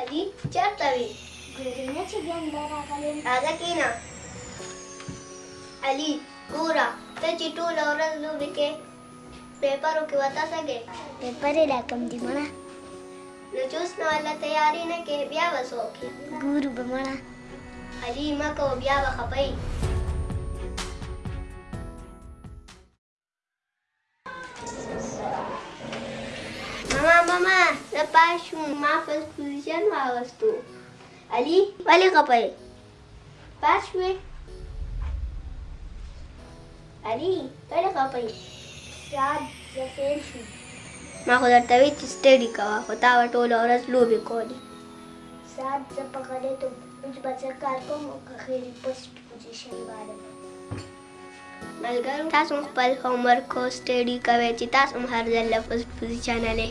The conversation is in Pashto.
علي چېرته وي ګلګونه چې بیا مړه راغلې راځه کېنه علي ګوره ته چې ټوله ورځ لوبې کې پیپرو کې وتاسه کې پیپر یې راکم دي مړه نو چوس نو الله تیاری نه کې بیا به څوک یې ګورو به مړه علي مه کوه بیا به خپه یي ماما ماما زه پاس شوم ما خپل پوزیشن واغوستو علي ولې خپه یې پاس وي علي ولې خپه یې شاد زه فیل شوم ما خو درته ویل چې سټډي کوه خو تا به ټوله ورځ لوبې کولې شاد زه په غلې ته اوس به زه کار کوم او که خیرې پسټ پوزیشن باندې ملګرو تاسو خپل هومورک او سټډي کوئ چې تاسو هم هر ځل له فسټ پوزیشن لې